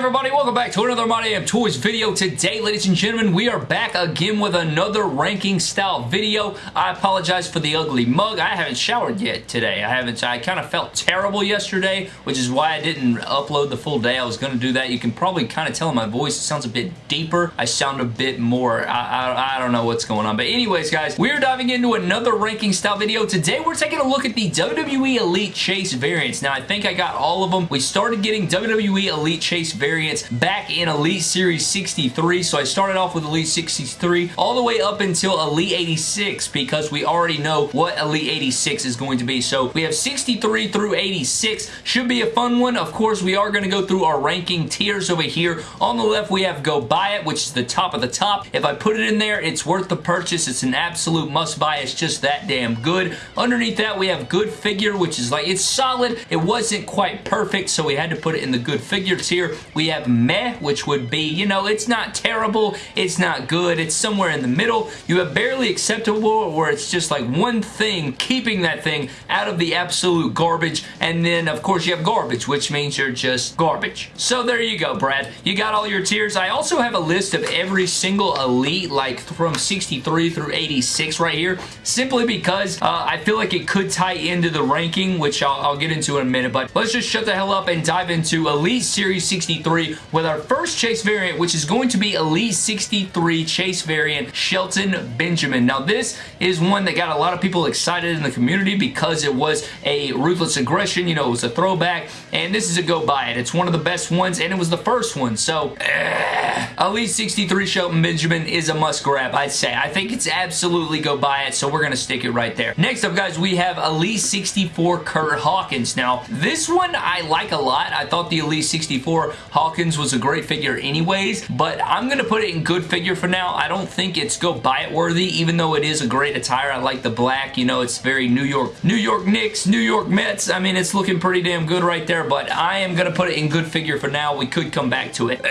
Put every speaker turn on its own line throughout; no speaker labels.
everybody? Welcome back to another My Damn Toys video. Today, ladies and gentlemen, we are back again with another ranking style video. I apologize for the ugly mug. I haven't showered yet today. I haven't. I kind of felt terrible yesterday, which is why I didn't upload the full day. I was going to do that. You can probably kind of tell in my voice. It sounds a bit deeper. I sound a bit more, I, I, I don't know what's going on. But anyways, guys, we're diving into another ranking style video. Today, we're taking a look at the WWE Elite Chase variants. Now, I think I got all of them. We started getting WWE Elite Chase variants back in Elite Series 63. So I started off with Elite 63 all the way up until Elite 86 because we already know what Elite 86 is going to be. So we have 63 through 86. Should be a fun one. Of course, we are going to go through our ranking tiers over here. On the left, we have Go Buy It, which is the top of the top. If I put it in there, it's worth the purchase. It's an absolute must buy. It's just that damn good. Underneath that, we have Good Figure, which is like, it's solid. It wasn't quite perfect, so we had to put it in the Good Figure tier. We have meh, which would be, you know, it's not terrible, it's not good, it's somewhere in the middle. You have barely acceptable, where it's just like one thing, keeping that thing out of the absolute garbage, and then, of course, you have garbage, which means you're just garbage. So there you go, Brad. You got all your tiers. I also have a list of every single Elite, like from 63 through 86 right here, simply because uh, I feel like it could tie into the ranking, which I'll, I'll get into in a minute, but let's just shut the hell up and dive into Elite Series 63 with our first Chase variant, which is going to be Elite 63 Chase variant Shelton Benjamin. Now, this is one that got a lot of people excited in the community because it was a Ruthless Aggression, you know, it was a throwback, and this is a go buy it. It's one of the best ones, and it was the first one, so... Uh, Elite 63 Shelton Benjamin is a must grab, I'd say. I think it's absolutely go buy it, so we're going to stick it right there. Next up, guys, we have Elite 64 Curt Hawkins. Now, this one I like a lot. I thought the Elite 64 Hawkins was a great figure anyways, but I'm going to put it in good figure for now. I don't think it's go buy it worthy, even though it is a great attire. I like the black, you know, it's very New York, New York Knicks, New York Mets. I mean, it's looking pretty damn good right there, but I am going to put it in good figure for now. We could come back to it.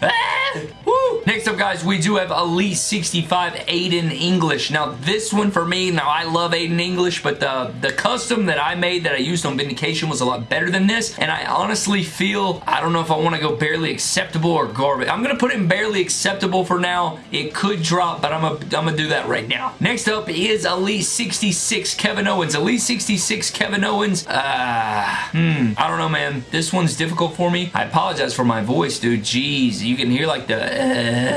Ah! Next up, guys, we do have Elite 65 Aiden English. Now, this one for me, now I love Aiden English, but the, the custom that I made that I used on Vindication was a lot better than this, and I honestly feel, I don't know if I want to go barely acceptable or garbage. I'm going to put it in barely acceptable for now. It could drop, but I'm going to I'm gonna do that right now. Next up is Elite 66 Kevin Owens. Elite 66 Kevin Owens, uh, hmm, I don't know, man. This one's difficult for me. I apologize for my voice, dude. Jeez, you can hear like the, uh,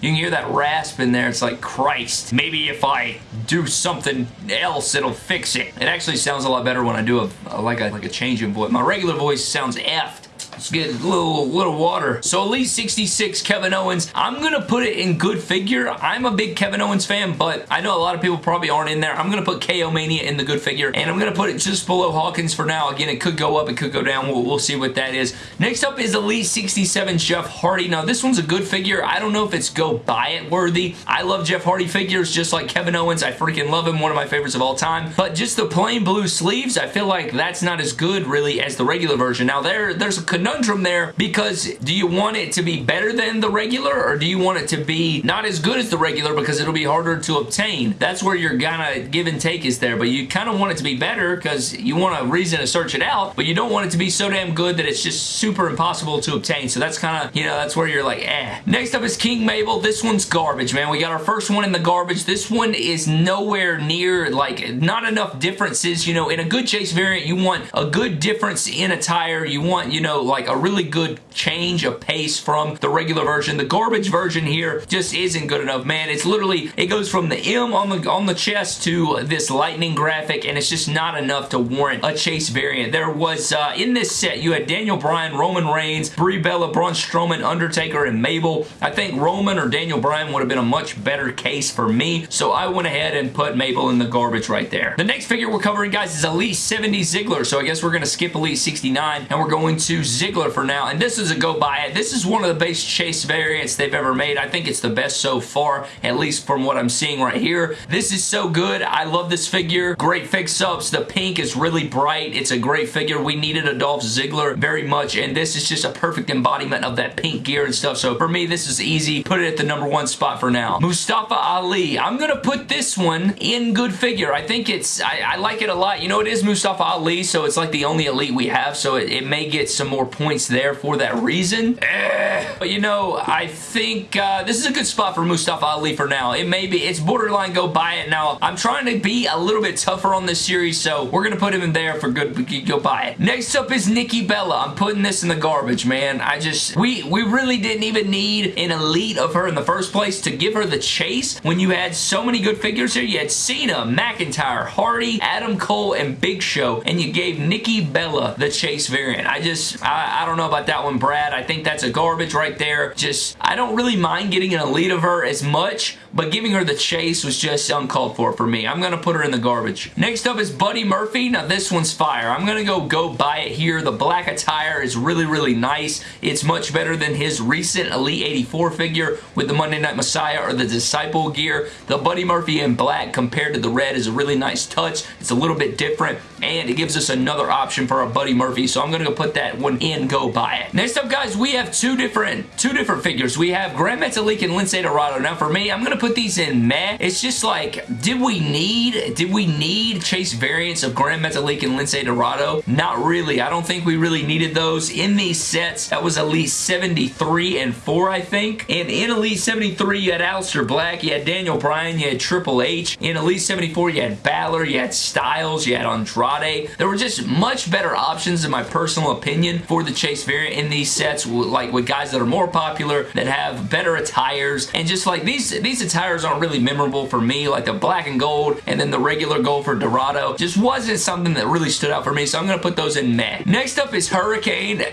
you can hear that rasp in there. It's like, Christ. Maybe if I do something else, it'll fix it. It actually sounds a lot better when I do a, a like a like a change in voice. My regular voice sounds effed. Let's get a little, little water. So Elite 66 Kevin Owens. I'm going to put it in good figure. I'm a big Kevin Owens fan, but I know a lot of people probably aren't in there. I'm going to put KO Mania in the good figure, and I'm going to put it just below Hawkins for now. Again, it could go up, it could go down. We'll, we'll see what that is. Next up is Elite 67 Jeff Hardy. Now, this one's a good figure. I don't know if it's go buy it worthy. I love Jeff Hardy figures just like Kevin Owens. I freaking love him. One of my favorites of all time. But just the plain blue sleeves, I feel like that's not as good really as the regular version. Now, there, there's a conundrum there because do you want it to be better than the regular or do you want it to be not as good as the regular because it'll be harder to obtain? That's where your kind of give and take is there, but you kind of want it to be better because you want a reason to search it out, but you don't want it to be so damn good that it's just super impossible to obtain. So that's kind of, you know, that's where you're like, eh. Next up is King Mabel. This one's garbage, man. We got our first one in the garbage. This one is nowhere near, like, not enough differences. You know, in a good chase variant, you want a good difference in attire. You want, you know, like a really good change of pace from the regular version. The garbage version here just isn't good enough, man. It's literally, it goes from the M on the, on the chest to this lightning graphic, and it's just not enough to warrant a chase variant. There was, uh, in this set, you had Daniel Bryan, Roman Reigns, Brie Bella, Braun Strowman, Undertaker, and Mabel. I think Roman or Daniel Bryan would have been a much better case for me, so I went ahead and put Mabel in the garbage right there. The next figure we're covering, guys, is Elite 70 Ziggler, so I guess we're going to skip Elite 69, and we're going to Ziggler for now, and this is a go buy it. This is one of the base chase variants they've ever made. I think it's the best so far, at least from what I'm seeing right here. This is so good. I love this figure. Great fix-ups. The pink is really bright. It's a great figure. We needed a Dolph Ziggler very much, and this is just a perfect embodiment of that pink gear and stuff. So for me, this is easy. Put it at the number one spot for now. Mustafa Ali. I'm going to put this one in good figure. I think it's, I, I, like it a lot. You know, it is Mustafa Ali, so it's like the only elite we have, so it, it may get some more points there for that reason. Eh. But you know, I think uh, this is a good spot for Mustafa Ali for now. It may be, it's borderline go buy it. Now, I'm trying to be a little bit tougher on this series, so we're going to put him in there for good, go buy it. Next up is Nikki Bella. I'm putting this in the garbage, man. I just, we, we really didn't even need an elite of her in the first place to give her the chase when you had so many good figures here. You had Cena, McIntyre, Hardy, Adam Cole, and Big Show, and you gave Nikki Bella the chase variant. I just, I, I don't know about that one, Brad. I think that's a garbage right there. Just, I don't really mind getting an elite of her as much, but giving her the chase was just uncalled for for me. I'm going to put her in the garbage. Next up is Buddy Murphy. Now, this one's fire. I'm going to go go buy it here. The black attire is really, really nice. It's much better than his recent Elite 84 figure with the Monday Night Messiah or the Disciple gear. The Buddy Murphy in black compared to the red is a really nice touch. It's a little bit different, and it gives us another option for our Buddy Murphy, so I'm going to go put that one in, go buy it. Next up, guys, we have two different two different figures. We have Gran Metalik and Lince Dorado. Now, for me, I'm going to put these in meh. It's just like, did we need, did we need chase variants of Gran Metalik and Lince Dorado? Not really. I don't think we really needed those. In these sets, that was Elite 73 and 4, I think. And in Elite 73, you had Aleister Black, you had Daniel Bryan, you had Triple H. In Elite 74, you had Balor, you had Styles, you had Andrade. There were just much better options, in my personal opinion, the chase variant in these sets, like with guys that are more popular, that have better attires, and just like these, these attires aren't really memorable for me, like the black and gold and then the regular gold for Dorado just wasn't something that really stood out for me, so I'm going to put those in meh. Next up is Hurricane.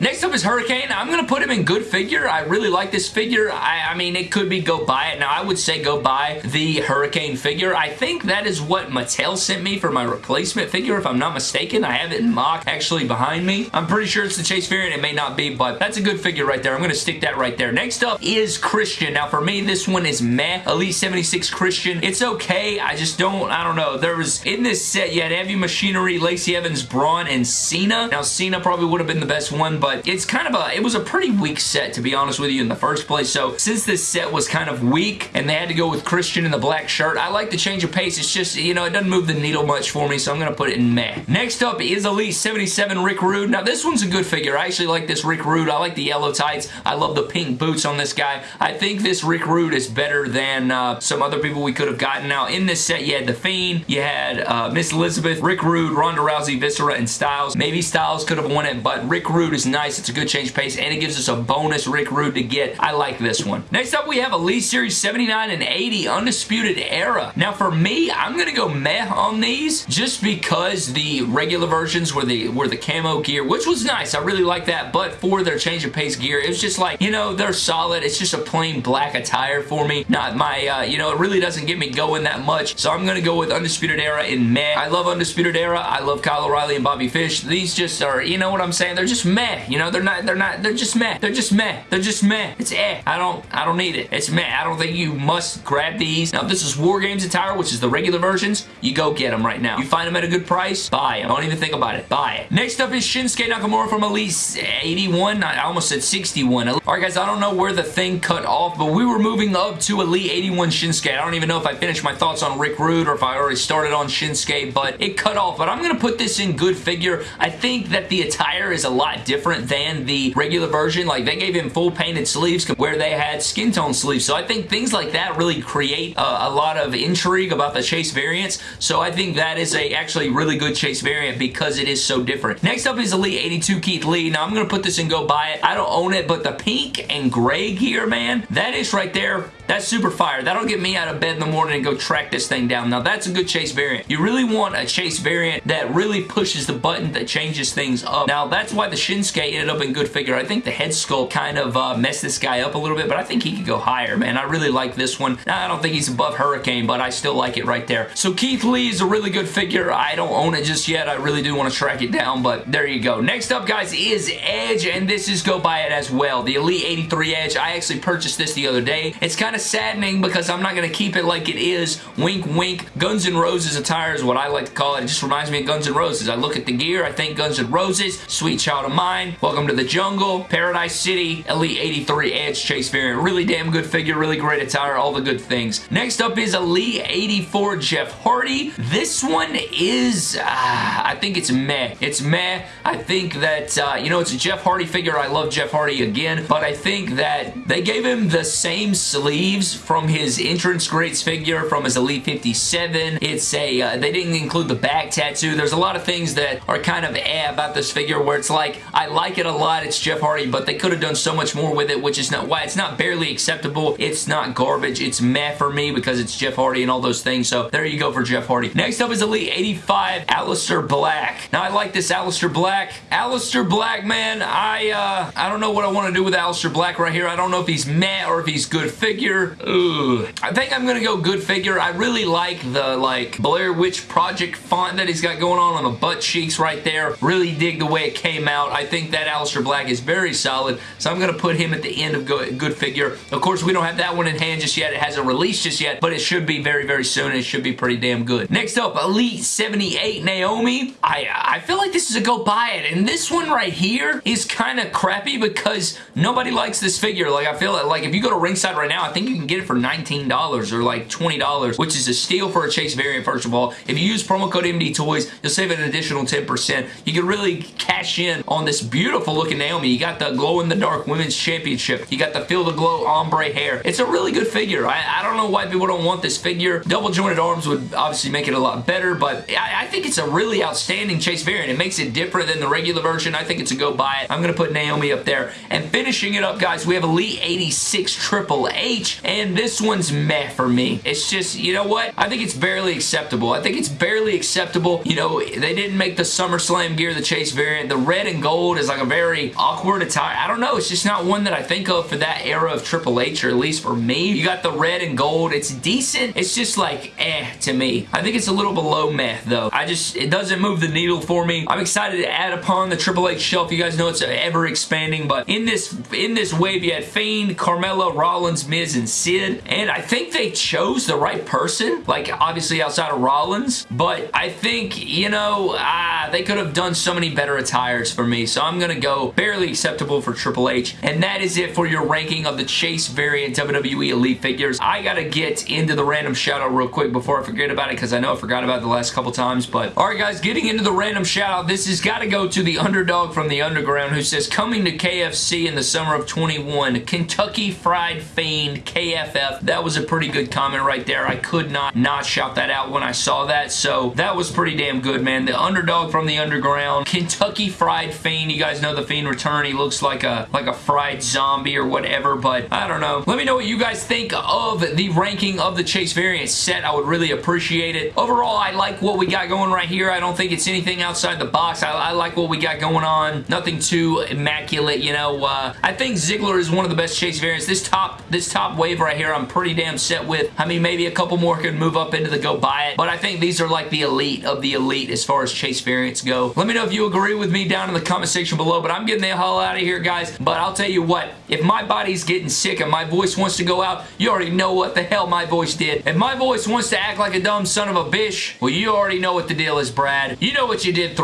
Next up is Hurricane. I'm going to put him in good figure. I really like this figure. I, I mean, it could be go buy it. Now, I would say go buy the Hurricane figure. I think that is what Mattel sent me for my replacement figure, if I'm not mistaken. I have it in mock actually behind me. I'm pretty sure it's the Chase variant. It may not be, but that's a good figure right there. I'm going to stick that right there. Next up is Christian. Now, for me, this one is meh. Elite 76 Christian. It's okay. I just don't, I don't know. There was, in this set, you had Heavy Machinery, Lacey Evans, Braun, and Cena. Now, Cena probably would have been the best one, but it's kind of a, it was a pretty weak set, to be honest with you, in the first place. So, since this set was kind of weak, and they had to go with Christian in the black shirt, I like the change of pace. It's just, you know, it doesn't move the needle much for me, so I'm going to put it in meh. Next up is Elite 77 Rick Rude. Now, this one's a good figure. I actually like this Rick Rude. I like the yellow tights. I love the pink boots on this guy. I think this Rick Rude is better than uh, some other people we could have gotten. Now, in this set, you had The Fiend, you had uh, Miss Elizabeth, Rick Rude, Ronda Rousey, Viscera, and Styles. Maybe Styles could have won it, but Rick Rude is nice. It's a good change pace, and it gives us a bonus Rick Rude to get. I like this one. Next up, we have Elite Series 79 and 80 Undisputed Era. Now, for me, I'm going to go meh on these just because the regular versions were the, were the camo gear, which was nice. I really like that, but for their change of pace gear, it was just like, you know, they're solid. It's just a plain black attire for me. Not my, uh, you know, it really doesn't get me going that much, so I'm going to go with Undisputed Era in meh. I love Undisputed Era. I love Kyle O'Reilly and Bobby Fish. These just are, you know what I'm saying? They're just meh. You know, they're not, they're not, they're just meh. They're just meh. They're just meh. It's eh. I don't, I don't need it. It's meh. I don't think you must grab these. Now, this is War Games attire, which is the regular versions. You go get them right now. You find them at a good price, buy them. Don't even think about it. Buy Next up is Shinsuke Nakamura from Elite 81. I almost said 61. Alright, guys, I don't know where the thing cut off, but we were moving up to Elite 81 Shinsuke. I don't even know if I finished my thoughts on Rick Rude or if I already started on Shinsuke, but it cut off. But I'm going to put this in good figure. I think that the attire is a lot different than the regular version. Like, they gave him full painted sleeves where they had skin tone sleeves. So I think things like that really create uh, a lot of intrigue about the Chase variants. So I think that is a actually really good Chase variant because it is so different. Next up is Elite 82 Keith Lee. Now, I'm going to put this and go buy it. I don't own it, but the pink and gray gear, man, that is right there. That's super fire. That'll get me out of bed in the morning and go track this thing down. Now, that's a good Chase variant. You really want a Chase variant that really pushes the button that changes things up. Now, that's why the Shinsuke ended up in good figure. I think the head sculpt kind of uh, messed this guy up a little bit, but I think he could go higher, man. I really like this one. Now, I don't think he's above Hurricane, but I still like it right there. So, Keith Lee is a really good figure. I don't own it just yet. I really do want to track it down, but there you go. Next up, guys, is Edge, and this is go buy it as well. The Elite 83 Edge. I actually purchased this the other day. It's kind of saddening because I'm not going to keep it like it is. Wink, wink. Guns N' Roses attire is what I like to call it. It just reminds me of Guns N' Roses. I look at the gear, I think Guns N' Roses, Sweet Child of Mine, Welcome to the Jungle, Paradise City, Elite 83 Edge Chase variant. Really damn good figure, really great attire, all the good things. Next up is Elite 84 Jeff Hardy. Hardy. This one is, uh, I think it's meh. It's meh. I think that, uh, you know, it's a Jeff Hardy figure. I love Jeff Hardy again, but I think that they gave him the same sleeves from his entrance greats figure from his Elite 57. It's a, uh, they didn't include the back tattoo. There's a lot of things that are kind of eh about this figure where it's like, I like it a lot. It's Jeff Hardy, but they could have done so much more with it, which is not why it's not barely acceptable. It's not garbage. It's meh for me because it's Jeff Hardy and all those things. So there you go for Jeff Hardy. Next up is Elite 85 Aleister Black. Now I like this Aleister Black. Aleister Black, man, I uh, I don't know what I want to do with Aleister Black right here. I don't know if he's meh or if he's good figure. Ugh. I think I'm going to go good figure. I really like the like Blair Witch Project font that he's got going on on the butt cheeks right there. Really dig the way it came out. I think that Aleister Black is very solid, so I'm going to put him at the end of good figure. Of course, we don't have that one in hand just yet. It hasn't released just yet, but it should be very, very soon. It should be pretty damn good. Next up, Elite 78 Naomi. I, I feel like this is a go buy it, and this one right here is kind of crappy because nobody likes this figure. Like, I feel like, like if you go to ringside right now, I think you can get it for $19 or like $20, which is a steal for a Chase variant, first of all. If you use promo code MD Toys, you'll save an additional 10%. You can really cash in on this beautiful looking Naomi. You got the glow-in-the-dark Women's Championship. You got the Feel the Glow ombre hair. It's a really good figure. I, I don't know why people don't want this figure. Double jointed arms would obviously make it a lot better, but I, I think it's a really outstanding Chase variant. It makes it different than the regular version. I think it's a go buy it. I'm going to put Naomi up there. And finishing it up, guys, we have Elite 86 Triple H, and this one's meh for me. It's just, you know what? I think it's barely acceptable. I think it's barely acceptable. You know, they didn't make the SummerSlam gear the Chase variant. The red and gold is like a very awkward attire. I don't know. It's just not one that I think of for that era of Triple H, or at least for me. You got the red and gold. It's decent. It's just like, eh, to me. I think it's a little below meh, though. I just, it doesn't move the needle for me. I'm excited to add upon the Triple H shelf. You guys know it's ever expanding, but in this, in this wave, you had Fiend, Carmella, Rollins, Miz, and Sid, and I think they chose the right person, like, obviously outside of Rollins, but I think, you know, ah, they could have done so many better attires for me, so I'm gonna go barely acceptable for Triple H, and that is it for your ranking of the Chase variant WWE Elite figures. I gotta get into the random shout out real quick before I forget about it, because I know I forgot about it the last couple times, but alright guys, getting into the random shout out, this has got to go to the underdog from the underground who says, coming to KFC in the summer of 21, Kentucky Fried Fiend KFF. That was a pretty good comment right there. I could not not shout that out when I saw that, so that was pretty damn good, man. The underdog from the underground, Kentucky Fried Fiend. You guys know the Fiend return. He looks like a like a fried zombie or whatever, but I don't know. Let me know what you guys think of the ranking of the Chase variant set. I would really appreciate it. Overall, I like what we got going right here. I don't think it's anything outside the box. I, I like what we got going on. Nothing too immaculate, you know. Uh, I think Ziggler is one of the best Chase variants. This top, this top wave right here, I'm pretty damn set with. I mean, maybe a couple more could move up into the go buy it, but I think these are like the elite of the elite as far as Chase variants go. Let me know if you agree with me down in the comment section below, but I'm getting the hell out of here, guys. But I'll tell you what, if my body's getting sick and my voice wants to go out, you already know what the hell my voice did. If my voice wants to act like a dumb son of a bitch, well, you already know what the deal is, Brad. You know what you did,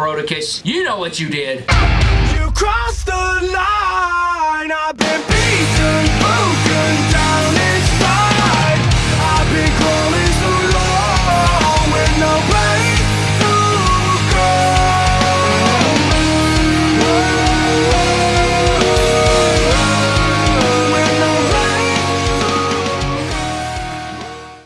you know what you did.
You crossed the line. I've been beaten, broken down.